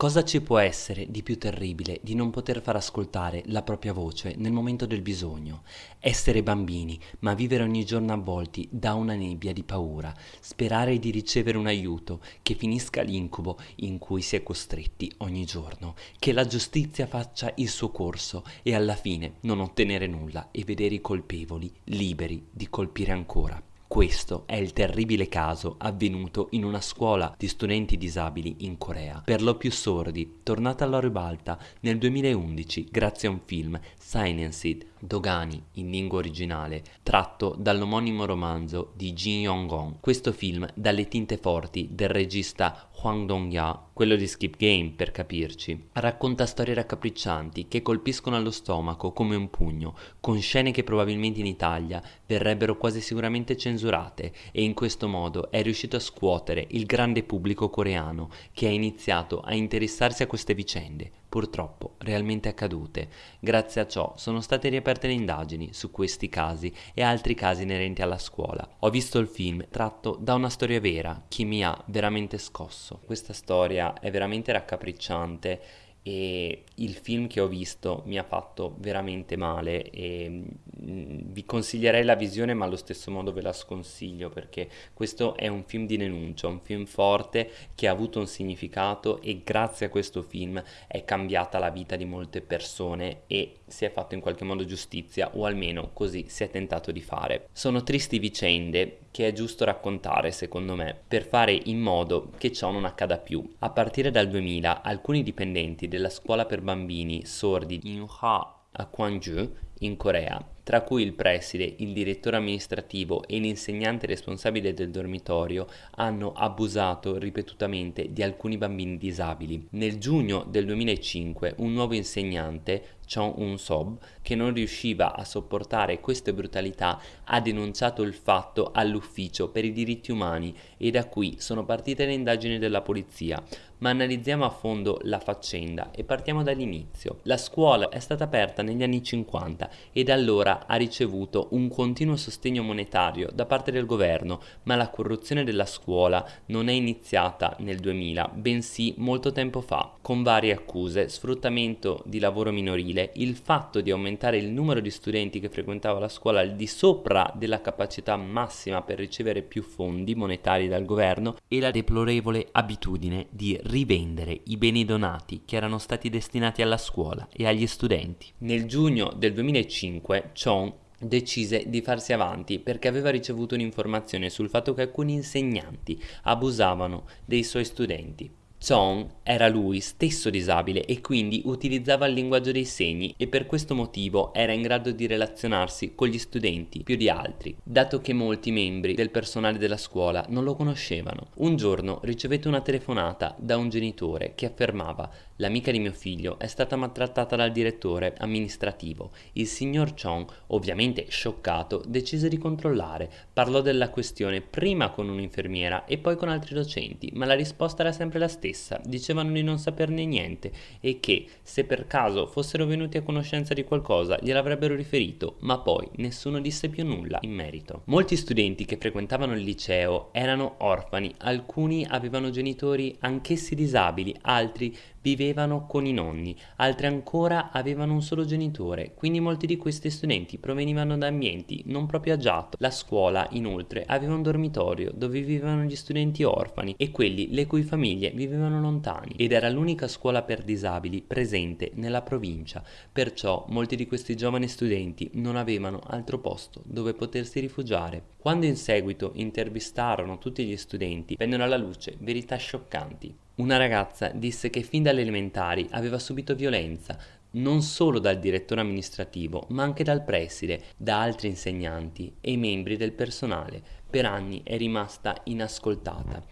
Cosa ci può essere di più terribile di non poter far ascoltare la propria voce nel momento del bisogno? Essere bambini, ma vivere ogni giorno avvolti da una nebbia di paura, sperare di ricevere un aiuto, che finisca l'incubo in cui si è costretti ogni giorno, che la giustizia faccia il suo corso e alla fine non ottenere nulla e vedere i colpevoli liberi di colpire ancora. Questo è il terribile caso avvenuto in una scuola di studenti disabili in Corea, per lo più sordi, tornata alla ribalta nel 2011 grazie a un film, Silenced, Dogani in lingua originale, tratto dall'omonimo romanzo di Jin Yong-gon. Questo film, dalle tinte forti del regista Hwang Dong-ya, quello di Skip Game per capirci, racconta storie raccapriccianti che colpiscono allo stomaco come un pugno, con scene che probabilmente in Italia verrebbero quasi sicuramente censurate e in questo modo è riuscito a scuotere il grande pubblico coreano che ha iniziato a interessarsi a queste vicende, purtroppo realmente accadute. Grazie a ciò sono state riaperte le indagini su questi casi e altri casi inerenti alla scuola. Ho visto il film tratto da una storia vera che mi ha veramente scosso. Questa storia è veramente raccapricciante e il film che ho visto mi ha fatto veramente male e mm, vi consiglierei la visione ma allo stesso modo ve la sconsiglio perché questo è un film di denuncia, un film forte che ha avuto un significato e grazie a questo film è cambiata la vita di molte persone e si è fatto in qualche modo giustizia o almeno così si è tentato di fare. Sono tristi vicende che è giusto raccontare secondo me per fare in modo che ciò non accada più. A partire dal 2000 alcuni dipendenti della scuola per bambini sordi Inha a Gwangju in Corea, tra cui il preside, il direttore amministrativo e l'insegnante responsabile del dormitorio hanno abusato ripetutamente di alcuni bambini disabili. Nel giugno del 2005 un nuovo insegnante, Chong Un-sob, che non riusciva a sopportare queste brutalità, ha denunciato il fatto all'ufficio per i diritti umani e da qui sono partite le indagini della polizia. Ma analizziamo a fondo la faccenda e partiamo dall'inizio. La scuola è stata aperta negli anni 50 e da allora ha ricevuto un continuo sostegno monetario da parte del governo, ma la corruzione della scuola non è iniziata nel 2000, bensì molto tempo fa, con varie accuse, sfruttamento di lavoro minorile, il fatto di aumentare il numero di studenti che frequentava la scuola al di sopra della capacità massima per ricevere più fondi monetari dal governo e la deplorevole abitudine di rivendere i beni donati che erano stati destinati alla scuola e agli studenti. Nel giugno del 2005 Chong decise di farsi avanti perché aveva ricevuto un'informazione sul fatto che alcuni insegnanti abusavano dei suoi studenti. Chong era lui stesso disabile e quindi utilizzava il linguaggio dei segni e per questo motivo era in grado di relazionarsi con gli studenti più di altri, dato che molti membri del personale della scuola non lo conoscevano. Un giorno ricevette una telefonata da un genitore che affermava L'amica di mio figlio è stata maltrattata dal direttore amministrativo. Il signor Chong, ovviamente scioccato, decise di controllare. Parlò della questione prima con un'infermiera e poi con altri docenti, ma la risposta era sempre la stessa. Dicevano di non saperne niente e che, se per caso fossero venuti a conoscenza di qualcosa, gliel'avrebbero riferito, ma poi nessuno disse più nulla in merito. Molti studenti che frequentavano il liceo erano orfani, alcuni avevano genitori anch'essi disabili, altri vivevano con i nonni, altri ancora avevano un solo genitore, quindi molti di questi studenti provenivano da ambienti non proprio agiati. La scuola, inoltre, aveva un dormitorio dove vivevano gli studenti orfani e quelli le cui famiglie vivevano lontani ed era l'unica scuola per disabili presente nella provincia, perciò molti di questi giovani studenti non avevano altro posto dove potersi rifugiare. Quando in seguito intervistarono tutti gli studenti, vennero alla luce verità scioccanti. Una ragazza disse che fin dalle elementari aveva subito violenza, non solo dal direttore amministrativo, ma anche dal preside, da altri insegnanti e membri del personale. Per anni è rimasta inascoltata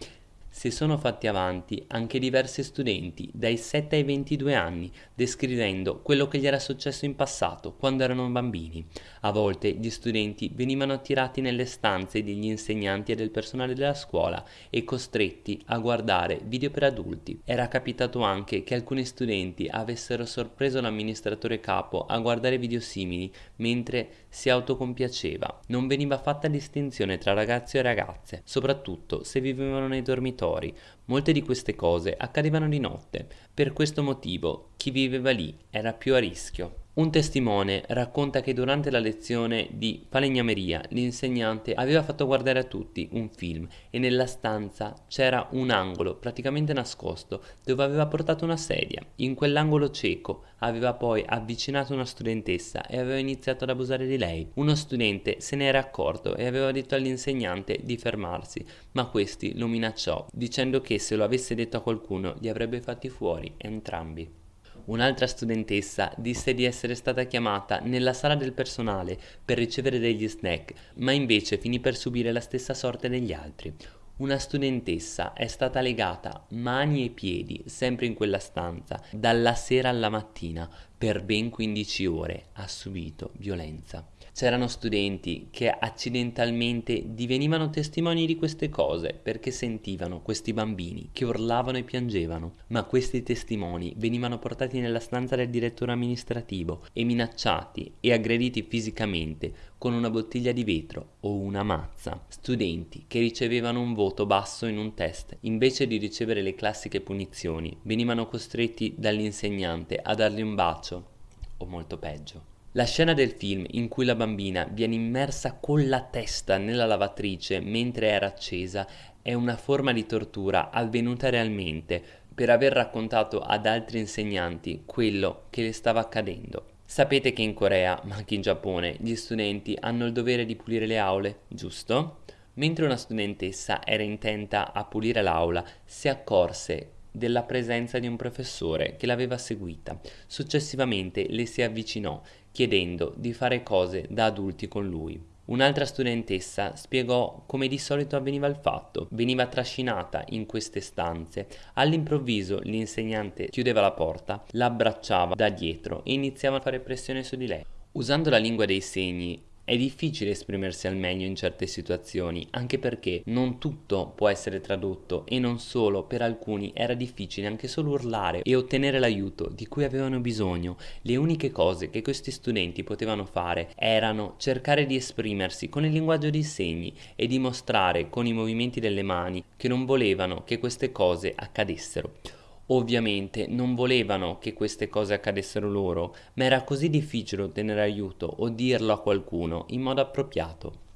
si sono fatti avanti anche diversi studenti dai 7 ai 22 anni descrivendo quello che gli era successo in passato quando erano bambini. A volte gli studenti venivano attirati nelle stanze degli insegnanti e del personale della scuola e costretti a guardare video per adulti. Era capitato anche che alcuni studenti avessero sorpreso l'amministratore capo a guardare video simili mentre si autocompiaceva. Non veniva fatta distinzione tra ragazzi e ragazze, soprattutto se vivevano nei dormitori Molte di queste cose accadevano di notte, per questo motivo chi viveva lì era più a rischio. Un testimone racconta che durante la lezione di falegnameria l'insegnante aveva fatto guardare a tutti un film e nella stanza c'era un angolo praticamente nascosto dove aveva portato una sedia. In quell'angolo cieco aveva poi avvicinato una studentessa e aveva iniziato ad abusare di lei. Uno studente se ne era accorto e aveva detto all'insegnante di fermarsi, ma questi lo minacciò dicendo che se lo avesse detto a qualcuno li avrebbe fatti fuori entrambi. Un'altra studentessa disse di essere stata chiamata nella sala del personale per ricevere degli snack, ma invece finì per subire la stessa sorte degli altri. Una studentessa è stata legata mani e piedi sempre in quella stanza dalla sera alla mattina per ben 15 ore ha subito violenza. C'erano studenti che accidentalmente divenivano testimoni di queste cose perché sentivano questi bambini che urlavano e piangevano, ma questi testimoni venivano portati nella stanza del direttore amministrativo e minacciati e aggrediti fisicamente con una bottiglia di vetro o una mazza. Studenti che ricevevano un voto basso in un test, invece di ricevere le classiche punizioni, venivano costretti dall'insegnante a dargli un bacio o molto peggio. La scena del film in cui la bambina viene immersa con la testa nella lavatrice mentre era accesa è una forma di tortura avvenuta realmente per aver raccontato ad altri insegnanti quello che le stava accadendo. Sapete che in Corea, ma anche in Giappone, gli studenti hanno il dovere di pulire le aule, giusto? Mentre una studentessa era intenta a pulire l'aula, si accorse della presenza di un professore che l'aveva seguita. Successivamente le si avvicinò chiedendo di fare cose da adulti con lui. Un'altra studentessa spiegò come di solito avveniva il fatto. Veniva trascinata in queste stanze. All'improvviso l'insegnante chiudeva la porta, l'abbracciava da dietro e iniziava a fare pressione su di lei. Usando la lingua dei segni è difficile esprimersi al meglio in certe situazioni, anche perché non tutto può essere tradotto e non solo, per alcuni era difficile anche solo urlare e ottenere l'aiuto di cui avevano bisogno. Le uniche cose che questi studenti potevano fare erano cercare di esprimersi con il linguaggio dei segni e dimostrare con i movimenti delle mani che non volevano che queste cose accadessero. Ovviamente non volevano che queste cose accadessero loro, ma era così difficile ottenere aiuto o dirlo a qualcuno in modo appropriato.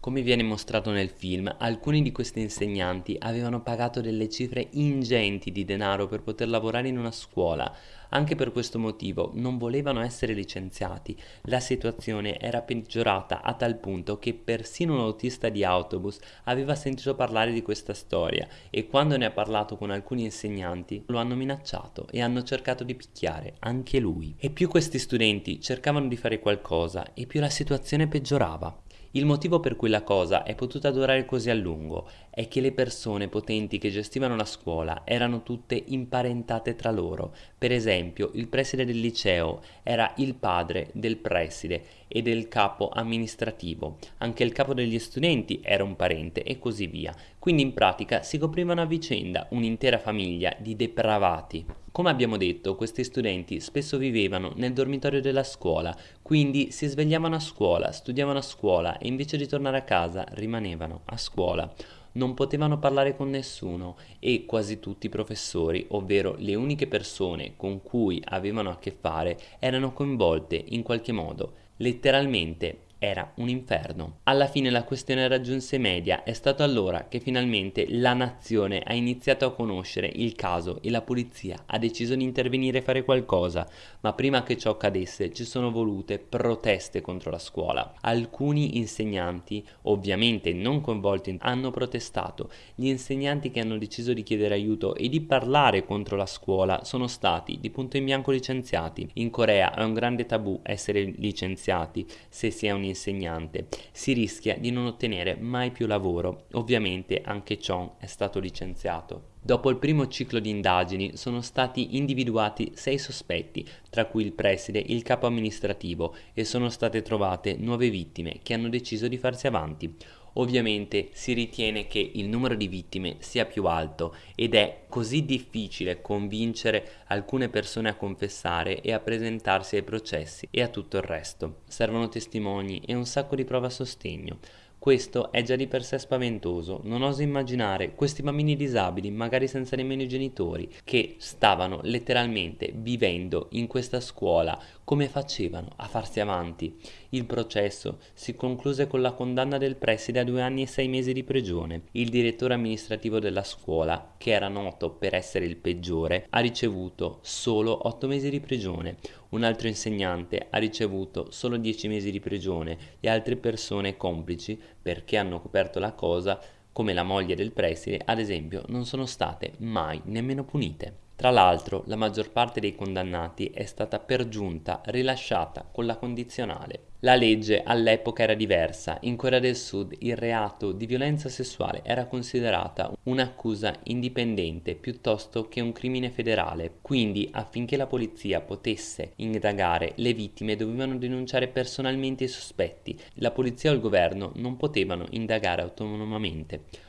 Come viene mostrato nel film, alcuni di questi insegnanti avevano pagato delle cifre ingenti di denaro per poter lavorare in una scuola. Anche per questo motivo non volevano essere licenziati. La situazione era peggiorata a tal punto che persino un autista di autobus aveva sentito parlare di questa storia e quando ne ha parlato con alcuni insegnanti lo hanno minacciato e hanno cercato di picchiare anche lui. E più questi studenti cercavano di fare qualcosa e più la situazione peggiorava. Il motivo per cui la cosa è potuta durare così a lungo è che le persone potenti che gestivano la scuola erano tutte imparentate tra loro. Per esempio, il preside del liceo era il padre del preside e del capo amministrativo, anche il capo degli studenti era un parente e così via. Quindi in pratica si coprivano a vicenda un'intera famiglia di depravati. Come abbiamo detto, questi studenti spesso vivevano nel dormitorio della scuola, quindi si svegliavano a scuola, studiavano a scuola e invece di tornare a casa rimanevano a scuola non potevano parlare con nessuno e quasi tutti i professori, ovvero le uniche persone con cui avevano a che fare, erano coinvolte in qualche modo. Letteralmente era un inferno. Alla fine la questione raggiunse media, è stato allora che finalmente la nazione ha iniziato a conoscere il caso e la polizia ha deciso di intervenire e fare qualcosa, ma prima che ciò accadesse ci sono volute proteste contro la scuola. Alcuni insegnanti, ovviamente non coinvolti, hanno protestato. Gli insegnanti che hanno deciso di chiedere aiuto e di parlare contro la scuola sono stati di punto in bianco licenziati. In Corea è un grande tabù essere licenziati se si è un insegnante, si rischia di non ottenere mai più lavoro. Ovviamente anche Chong è stato licenziato. Dopo il primo ciclo di indagini sono stati individuati sei sospetti, tra cui il preside e il capo amministrativo, e sono state trovate nuove vittime che hanno deciso di farsi avanti. Ovviamente si ritiene che il numero di vittime sia più alto ed è così difficile convincere alcune persone a confessare e a presentarsi ai processi e a tutto il resto. Servono testimoni e un sacco di prove a sostegno. Questo è già di per sé spaventoso, non oso immaginare questi bambini disabili, magari senza nemmeno i genitori, che stavano letteralmente vivendo in questa scuola, come facevano a farsi avanti. Il processo si concluse con la condanna del preside a due anni e sei mesi di prigione. Il direttore amministrativo della scuola, che era noto per essere il peggiore, ha ricevuto solo otto mesi di prigione, un altro insegnante ha ricevuto solo 10 mesi di prigione e altre persone complici, perché hanno coperto la cosa, come la moglie del preside, ad esempio, non sono state mai nemmeno punite. Tra l'altro, la maggior parte dei condannati è stata per giunta rilasciata con la condizionale. La legge all'epoca era diversa, in Corea del Sud il reato di violenza sessuale era considerata un'accusa indipendente piuttosto che un crimine federale, quindi affinché la polizia potesse indagare le vittime dovevano denunciare personalmente i sospetti, la polizia o il governo non potevano indagare autonomamente.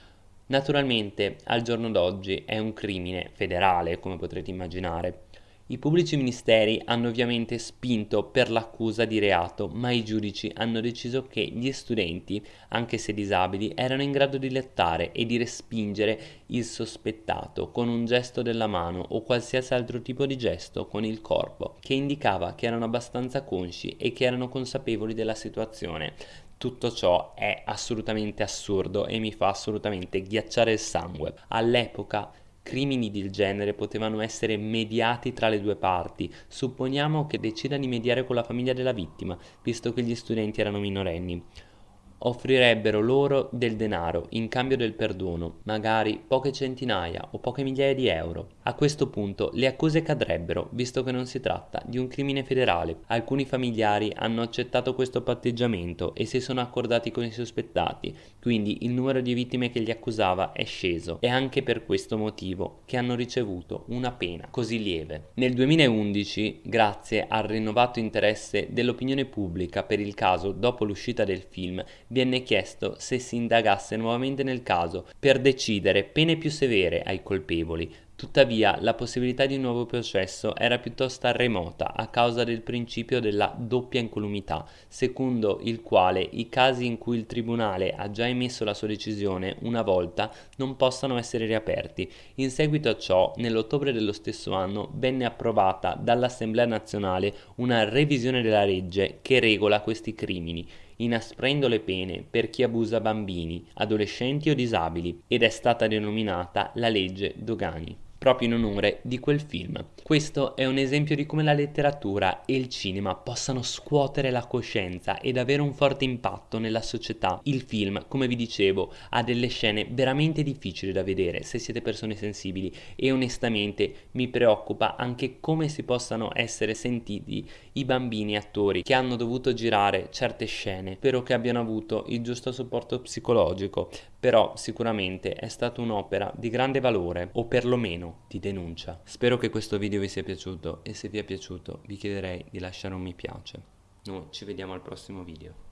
Naturalmente, al giorno d'oggi è un crimine federale, come potrete immaginare. I pubblici ministeri hanno ovviamente spinto per l'accusa di reato, ma i giudici hanno deciso che gli studenti, anche se disabili, erano in grado di lettare e di respingere il sospettato con un gesto della mano o qualsiasi altro tipo di gesto con il corpo, che indicava che erano abbastanza consci e che erano consapevoli della situazione. Tutto ciò è assolutamente assurdo e mi fa assolutamente ghiacciare il sangue. All'epoca crimini del genere potevano essere mediati tra le due parti. Supponiamo che decida di mediare con la famiglia della vittima, visto che gli studenti erano minorenni offrirebbero loro del denaro in cambio del perdono, magari poche centinaia o poche migliaia di euro. A questo punto le accuse cadrebbero, visto che non si tratta di un crimine federale. Alcuni familiari hanno accettato questo patteggiamento e si sono accordati con i sospettati, quindi il numero di vittime che li accusava è sceso. È anche per questo motivo che hanno ricevuto una pena così lieve. Nel 2011, grazie al rinnovato interesse dell'opinione pubblica per il caso dopo l'uscita del film, viene chiesto se si indagasse nuovamente nel caso per decidere pene più severe ai colpevoli, Tuttavia, la possibilità di un nuovo processo era piuttosto remota a causa del principio della doppia incolumità, secondo il quale i casi in cui il tribunale ha già emesso la sua decisione una volta non possano essere riaperti. In seguito a ciò, nell'ottobre dello stesso anno venne approvata dall'Assemblea nazionale una revisione della legge che regola questi crimini inasprendo le pene per chi abusa bambini, adolescenti o disabili ed è stata denominata la legge Dogani proprio in onore di quel film. Questo è un esempio di come la letteratura e il cinema possano scuotere la coscienza ed avere un forte impatto nella società. Il film, come vi dicevo, ha delle scene veramente difficili da vedere se siete persone sensibili e onestamente mi preoccupa anche come si possano essere sentiti i bambini attori che hanno dovuto girare certe scene. Spero che abbiano avuto il giusto supporto psicologico, però sicuramente è stata un'opera di grande valore o perlomeno di denuncia. Spero che questo video vi sia piaciuto e se vi è piaciuto vi chiederei di lasciare un mi piace. Noi ci vediamo al prossimo video.